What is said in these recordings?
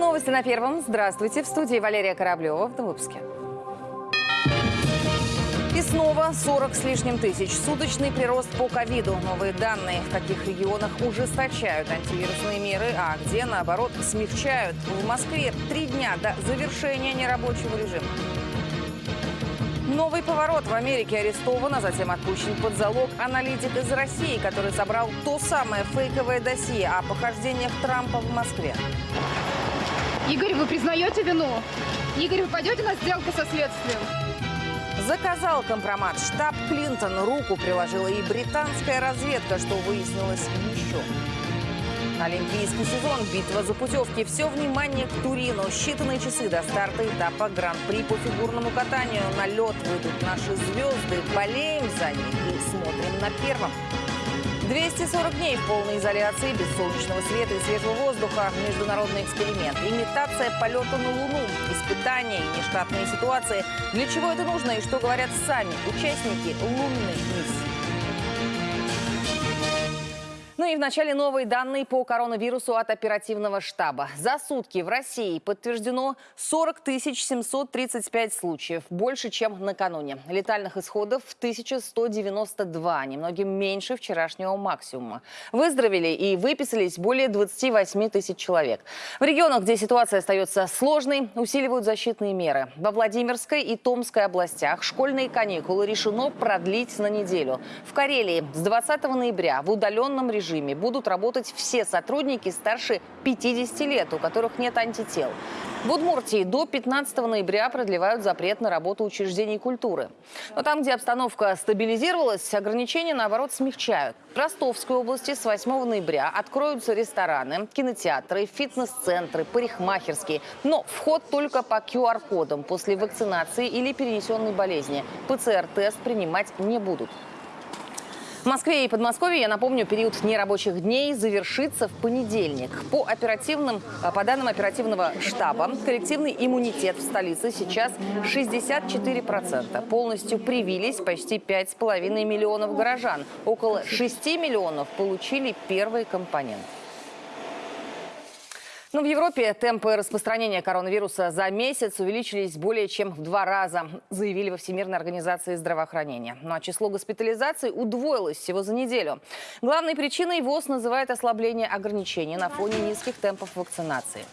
новости на первом. Здравствуйте. В студии Валерия Кораблева в выпуске. И снова 40 с лишним тысяч. Суточный прирост по ковиду. Новые данные, в каких регионах ужесточают антивирусные меры, а где, наоборот, смягчают. В Москве три дня до завершения нерабочего режима. Новый поворот. В Америке арестован, а затем отпущен под залог аналитик из России, который собрал то самое фейковое досье о похождениях Трампа в Москве. Игорь, вы признаете вину? Игорь, вы пойдете на сделку со следствием? Заказал компромат. Штаб Клинтон руку приложила и британская разведка, что выяснилось еще. Олимпийский сезон, битва за путевки. Все внимание к Турину. Считанные часы до старта этапа Гран-при по фигурному катанию. На лед выйдут наши звезды. Болеем за них и смотрим на первом. 240 дней в полной изоляции, без солнечного света и свежего воздуха. Международный эксперимент. Имитация полета на Луну. Испытания и нештатные ситуации. Для чего это нужно и что говорят сами участники лунной миссии. Ну и в начале новые данные по коронавирусу от оперативного штаба. За сутки в России подтверждено 40 735 случаев, больше, чем накануне. Летальных исходов 1192, немногим меньше вчерашнего максимума. Выздоровели и выписались более 28 тысяч человек. В регионах, где ситуация остается сложной, усиливают защитные меры. Во Владимирской и Томской областях школьные каникулы решено продлить на неделю. В Карелии с 20 ноября в удаленном режиме режиме будут работать все сотрудники старше 50 лет, у которых нет антител. В Удмуртии до 15 ноября продлевают запрет на работу учреждений культуры. Но там, где обстановка стабилизировалась, ограничения, наоборот, смягчают. В Ростовской области с 8 ноября откроются рестораны, кинотеатры, фитнес-центры, парикмахерские. Но вход только по QR-кодам после вакцинации или перенесенной болезни. ПЦР-тест принимать не будут. В Москве и Подмосковье, я напомню, период нерабочих дней завершится в понедельник. По, оперативным, э, по данным оперативного штаба, коллективный иммунитет в столице сейчас 64%. Полностью привились почти 5,5 миллионов горожан. Около 6 миллионов получили первый компонент. Но в Европе темпы распространения коронавируса за месяц увеличились более чем в два раза, заявили во Всемирной организации здравоохранения. Ну а число госпитализаций удвоилось всего за неделю. Главной причиной ВОЗ называет ослабление ограничений на фоне низких темпов вакцинации.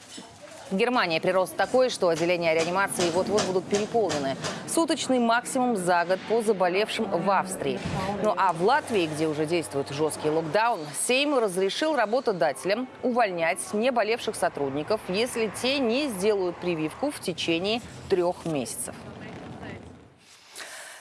В Германии прирост такой, что отделения реанимации вот-вот будут переполнены. Суточный максимум за год по заболевшим в Австрии. Ну а в Латвии, где уже действует жесткий локдаун, Сейм разрешил работодателям увольнять неболевших сотрудников, если те не сделают прививку в течение трех месяцев.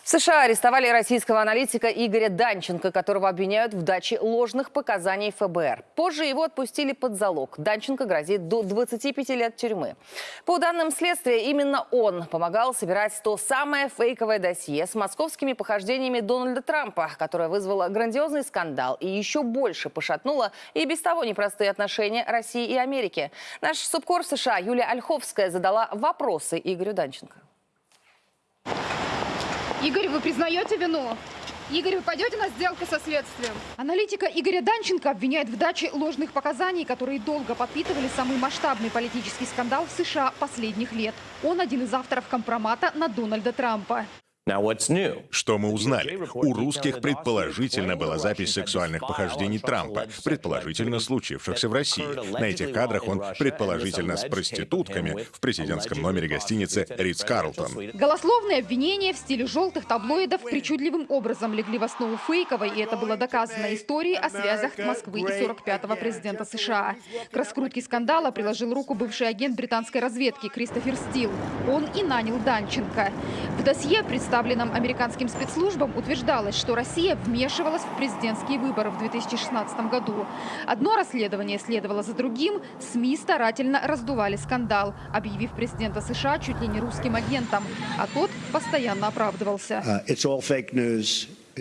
В США арестовали российского аналитика Игоря Данченко, которого обвиняют в даче ложных показаний ФБР. Позже его отпустили под залог. Данченко грозит до 25 лет тюрьмы. По данным следствия, именно он помогал собирать то самое фейковое досье с московскими похождениями Дональда Трампа, которое вызвало грандиозный скандал и еще больше пошатнуло и без того непростые отношения России и Америки. Наш субкор США Юлия Ольховская задала вопросы Игорю Данченко. Игорь, вы признаете вину? Игорь, вы пойдете на сделку со следствием? Аналитика Игоря Данченко обвиняет в даче ложных показаний, которые долго подпитывали самый масштабный политический скандал в США последних лет. Он один из авторов компромата на Дональда Трампа. Что мы узнали? У русских предположительно была запись сексуальных похождений Трампа, предположительно случившихся в России. На этих кадрах он предположительно с проститутками в президентском номере гостиницы Ридс Карлтон. Голословные обвинения в стиле желтых таблоидов причудливым образом легли в основу фейковой, и это было доказано истории о связях Москвы и 45-го президента США. К раскрутке скандала приложил руку бывший агент британской разведки Кристофер Стил. Он и нанял Данченко. В досье представил представленном американским спецслужбам, утверждалось, что Россия вмешивалась в президентские выборы в 2016 году. Одно расследование следовало за другим, СМИ старательно раздували скандал, объявив президента США чуть ли не русским агентом, а тот постоянно оправдывался. Uh,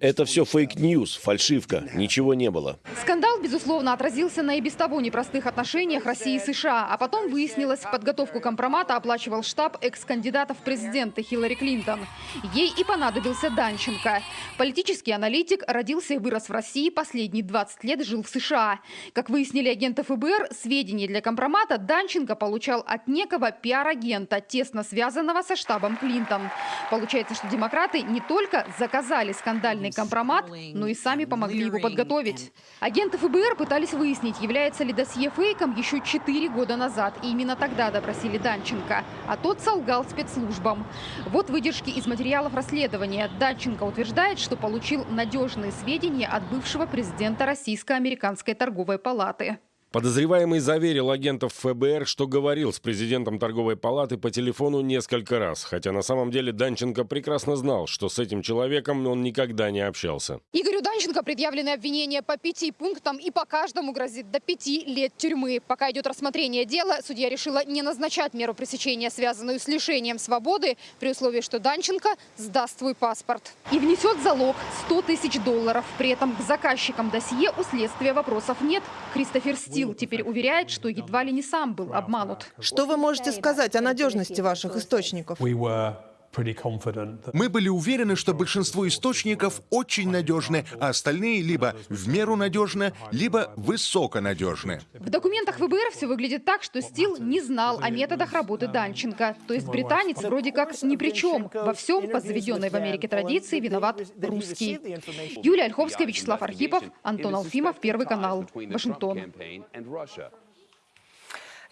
Это все fake news, фальшивка, ничего не было. Скандал, безусловно, отразился на и без того непростых отношениях России и США. А потом выяснилось, подготовку компромата оплачивал штаб экс-кандидатов в президенты Хиллари Клинтон. Ей и понадобился Данченко. Политический аналитик родился и вырос в России, последние 20 лет жил в США. Как выяснили агенты ФБР, сведения для компромата Данченко получал от некого пиар-агента, тесно связанного со штабом Клинтон. Получается, что демократы не только заказали скандальный компромат, но и сами помогли его подготовить. Агенты ФБР пытались выяснить, является ли досье фейком еще 4 года назад. И именно тогда допросили Данченко. А тот солгал спецслужбам. Вот выдержки из материалов расследования. Данченко утверждает, что получил надежные сведения от бывшего президента Российско-американской торговой палаты. Подозреваемый заверил агентов ФБР, что говорил с президентом торговой палаты по телефону несколько раз, хотя на самом деле Данченко прекрасно знал, что с этим человеком он никогда не общался. Игорю Данченко предъявлены обвинения по пяти пунктам и по каждому грозит до пяти лет тюрьмы. Пока идет рассмотрение дела, судья решила не назначать меру пресечения, связанную с лишением свободы, при условии, что Данченко сдаст свой паспорт. И внесет залог 100 тысяч долларов. При этом к заказчикам досье у следствия вопросов нет. Кристофер Стил теперь уверяет, что едва ли не сам был обманут. Что вы можете сказать о надежности ваших источников? Мы были уверены, что большинство источников очень надежны, а остальные либо в меру надежны, либо высоконадежны. В документах ФБР все выглядит так, что Стил не знал о методах работы Данченко. То есть британец вроде как ни при чем. Во всем, по заведенной в Америке традиции, виноват русский. Юлия Ольховская, Вячеслав Архипов, Антон Алфимов, Первый канал, Вашингтон.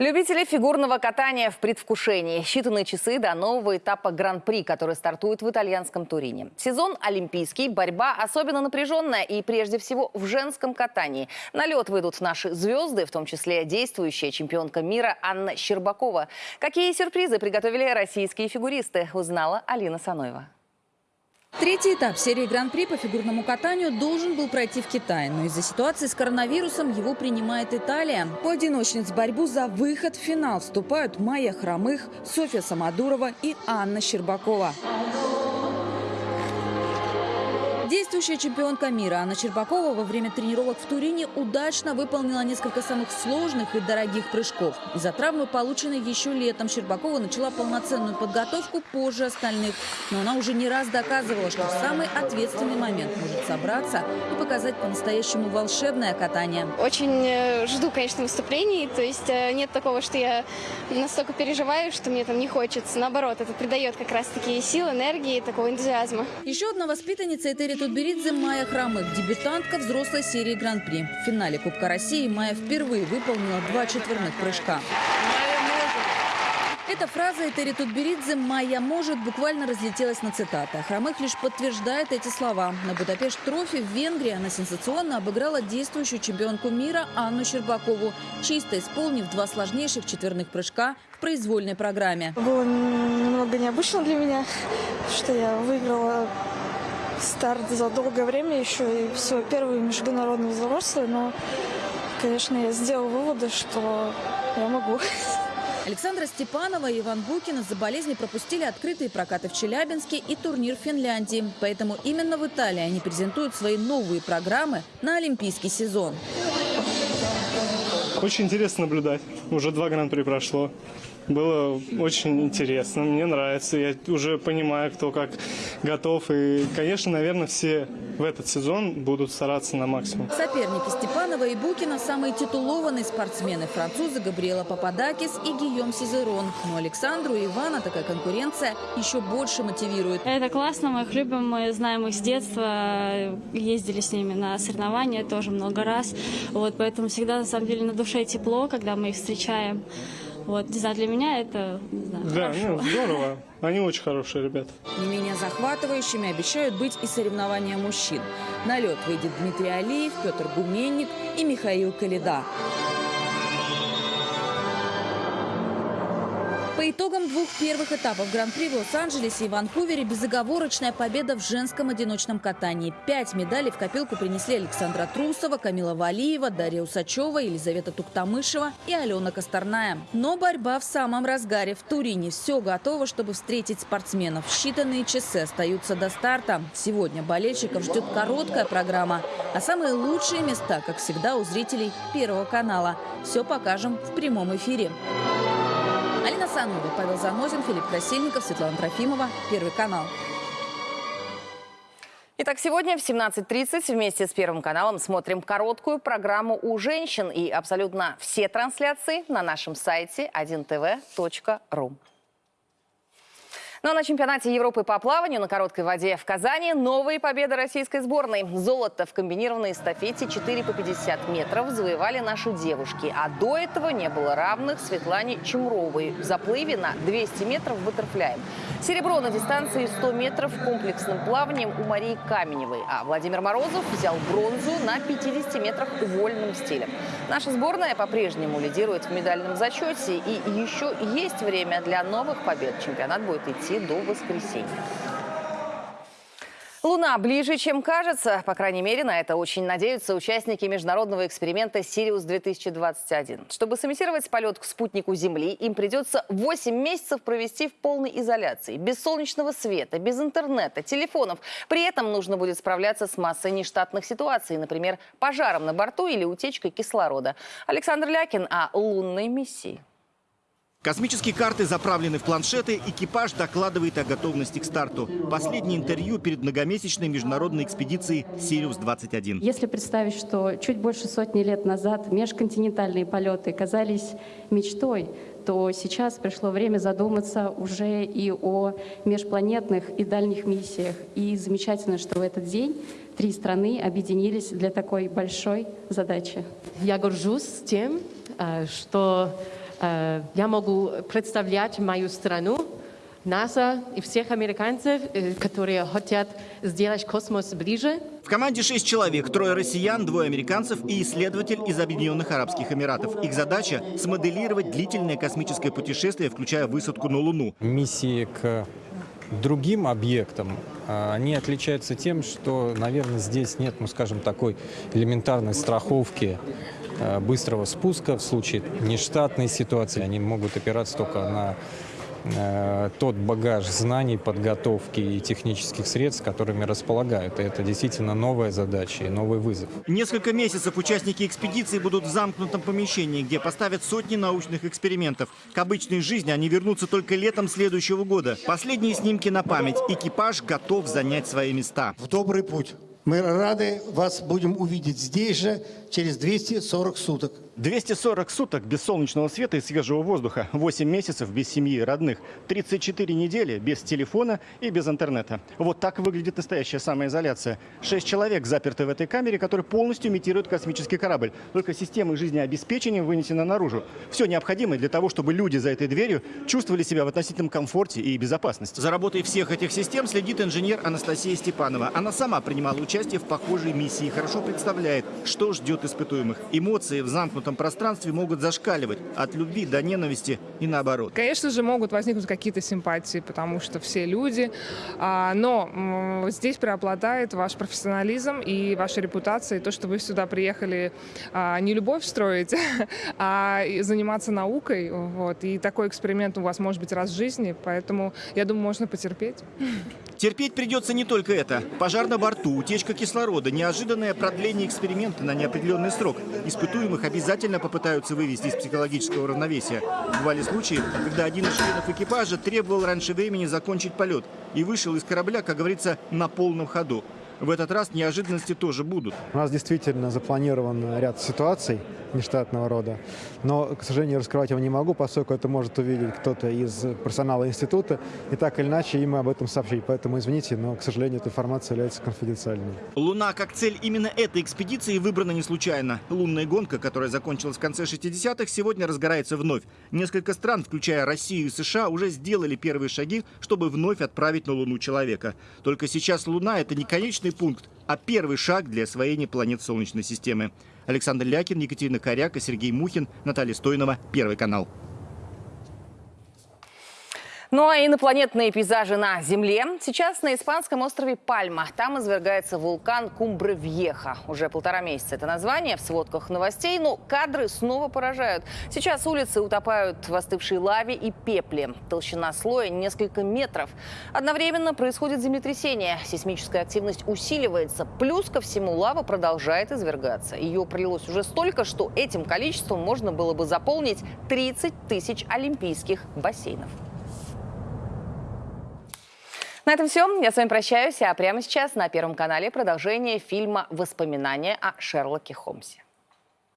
Любители фигурного катания в предвкушении. Считанные часы до нового этапа Гран-при, который стартует в итальянском Турине. Сезон олимпийский, борьба особенно напряженная и прежде всего в женском катании. На лед выйдут наши звезды, в том числе действующая чемпионка мира Анна Щербакова. Какие сюрпризы приготовили российские фигуристы, узнала Алина Саноева. Третий этап серии Гран-при по фигурному катанию должен был пройти в Китае, но из-за ситуации с коронавирусом его принимает Италия. У одиночниц в борьбу за выход в финал вступают Майя Хромых, Софья Самодурова и Анна Щербакова. Действующая чемпионка мира Анна Щербакова во время тренировок в Турине удачно выполнила несколько самых сложных и дорогих прыжков. Из-за травмы, полученной еще летом, Щербакова начала полноценную подготовку позже остальных. Но она уже не раз доказывала, что в самый ответственный момент может собраться и показать по-настоящему волшебное катание. Очень э, жду, конечно, выступлений. То есть э, нет такого, что я настолько переживаю, что мне там не хочется. Наоборот, это придает как раз-таки сил, энергии, такого энтузиазма. Еще одна воспитанница Этери Тутберидзе Майя Хромых, дебютантка взрослой серии Гран-при. В финале Кубка России Майя впервые выполнила два четверных прыжка. Эта фраза Этери Тутберидзе «Майя может» буквально разлетелась на цитаты. А Хромых лишь подтверждает эти слова. На Будапешт-трофи в Венгрии она сенсационно обыграла действующую чемпионку мира Анну Щербакову, чисто исполнив два сложнейших четверных прыжка в произвольной программе. Было немного необычно для меня, что я выиграла старт за долгое время, еще и свой первый международный взрослый, но, конечно, я сделала выводы, что я могу. Александра Степанова и Иван Букин из-за болезни пропустили открытые прокаты в Челябинске и турнир в Финляндии. Поэтому именно в Италии они презентуют свои новые программы на олимпийский сезон. Очень интересно наблюдать. Уже два гран-при прошло. Было очень интересно, мне нравится. Я уже понимаю, кто как готов. И, конечно, наверное, все в этот сезон будут стараться на максимум. Соперники Степанова и Букина – самые титулованные спортсмены. Французы Габриэла Пападакис и Гийом Сизерон. Но Александру и Ивана такая конкуренция еще больше мотивирует. Это классно, мы их любим, мы знаем их с детства, ездили с ними на соревнования тоже много раз. Вот, поэтому всегда, на самом деле, на душе тепло, когда мы их встречаем. Вот, не знаю, для меня это не знаю, Да, хорошо. ну, здорово. Они очень хорошие ребята. Не менее захватывающими обещают быть и соревнования мужчин. На лед выйдет Дмитрий Алиев, Петр Гуменник и Михаил Калида. По итогам двух первых этапов Гран-при в Лос-Анджелесе и Ванкувере безоговорочная победа в женском одиночном катании. Пять медалей в копилку принесли Александра Трусова, Камила Валиева, Дарья Усачева, Елизавета Туктамышева и Алена Косторная. Но борьба в самом разгаре. В Турине все готово, чтобы встретить спортсменов. Считанные часы остаются до старта. Сегодня болельщиков ждет короткая программа. А самые лучшие места, как всегда, у зрителей Первого канала. Все покажем в прямом эфире. Алина Санова, Павел Занозин, Филипп Красильников, Светлана Трофимова. Первый канал. Итак, сегодня в 17.30 вместе с Первым каналом смотрим короткую программу у женщин. И абсолютно все трансляции на нашем сайте 1tv.ru. Ну а на чемпионате Европы по плаванию на короткой воде в Казани новые победы российской сборной. Золото в комбинированной эстафете 4 по 50 метров завоевали наши девушки. А до этого не было равных Светлане Чумровой в заплыве на 200 метров баттерфляем. Серебро на дистанции 100 метров комплексным плаванием у Марии Каменевой. А Владимир Морозов взял бронзу на 50 метрах вольным стилем. Наша сборная по-прежнему лидирует в медальном зачете. И еще есть время для новых побед. Чемпионат будет идти до воскресенья. Луна ближе, чем кажется. По крайней мере, на это очень надеются участники международного эксперимента «Сириус-2021». Чтобы сымитировать полет к спутнику Земли, им придется 8 месяцев провести в полной изоляции. Без солнечного света, без интернета, телефонов. При этом нужно будет справляться с массой нештатных ситуаций, например, пожаром на борту или утечкой кислорода. Александр Лякин о лунной миссии. Космические карты заправлены в планшеты, экипаж докладывает о готовности к старту. Последнее интервью перед многомесячной международной экспедицией «Сириус-21». Если представить, что чуть больше сотни лет назад межконтинентальные полеты казались мечтой, то сейчас пришло время задуматься уже и о межпланетных и дальних миссиях. И замечательно, что в этот день три страны объединились для такой большой задачи. Я горжусь тем, э, что я могу представлять мою страну, НАСА и всех американцев, э, которые хотят сделать космос ближе. В команде шесть человек, трое россиян, двое американцев и исследователь из Объединенных Арабских Эмиратов. Их задача – смоделировать длительное космическое путешествие, включая высадку на Луну. Миссии к другим объектам, а, они отличаются тем, что, наверное, здесь нет, ну, скажем, такой элементарной страховки Э, быстрого спуска в случае нештатной ситуации. Они могут опираться только на э, тот багаж знаний, подготовки и технических средств, которыми располагают. И это действительно новая задача и новый вызов. Несколько месяцев участники экспедиции будут в замкнутом помещении, где поставят сотни научных экспериментов. К обычной жизни они вернутся только летом следующего года. Последние снимки на память. Экипаж готов занять свои места. В добрый путь. Мы рады вас будем увидеть здесь же через 240 суток. 240 суток без солнечного света и свежего воздуха, 8 месяцев без семьи и родных, 34 недели без телефона и без интернета. Вот так выглядит настоящая самоизоляция. Шесть человек заперты в этой камере, которая полностью имитирует космический корабль. Только системы жизнеобеспечения вынесены наружу. Все необходимое для того, чтобы люди за этой дверью чувствовали себя в относительном комфорте и безопасности. За работой всех этих систем следит инженер Анастасия Степанова. Она сама принимала участие в похожей миссии и хорошо представляет, что ждет испытуемых. Эмоции в замкнутом замкнутом пространстве могут зашкаливать от любви до ненависти и наоборот. Конечно же, могут возникнуть какие-то симпатии, потому что все люди, а, но здесь преобладает ваш профессионализм и ваша репутация, и то, что вы сюда приехали а, не любовь строить, а заниматься наукой. Вот. И такой эксперимент у вас может быть раз в жизни, поэтому, я думаю, можно потерпеть. Терпеть придется не только это. Пожар на борту, утечка кислорода, неожиданное продление эксперимента на неопределенный срок. Испытуемых обязательно попытаются вывести из психологического равновесия. Бывали случаи, когда один из членов экипажа требовал раньше времени закончить полет и вышел из корабля, как говорится, на полном ходу. В этот раз неожиданности тоже будут. У нас действительно запланирован ряд ситуаций нештатного рода, но, к сожалению, раскрывать его не могу, поскольку это может увидеть кто-то из персонала института, и так или иначе им об этом сообщить. Поэтому извините, но, к сожалению, эта информация является конфиденциальной. Луна как цель именно этой экспедиции выбрана не случайно. Лунная гонка, которая закончилась в конце 60-х, сегодня разгорается вновь. Несколько стран, включая Россию и США, уже сделали первые шаги, чтобы вновь отправить на Луну человека. Только сейчас Луна – это не конечный пункт, а первый шаг для освоения планет Солнечной системы. Александр Лякин, Екатерина Коряка, Сергей Мухин, Наталья Стойнова, Первый канал. Ну а инопланетные пейзажи на Земле. Сейчас на испанском острове Пальма. Там извергается вулкан Кумбре-Вьеха. Уже полтора месяца это название в сводках новостей, но кадры снова поражают. Сейчас улицы утопают в остывшей лаве и пепле. Толщина слоя несколько метров. Одновременно происходит землетрясение. Сейсмическая активность усиливается. Плюс ко всему лава продолжает извергаться. Ее пролилось уже столько, что этим количеством можно было бы заполнить 30 тысяч олимпийских бассейнов. На этом все. Я с вами прощаюсь. А прямо сейчас на Первом канале продолжение фильма «Воспоминания о Шерлоке Холмсе».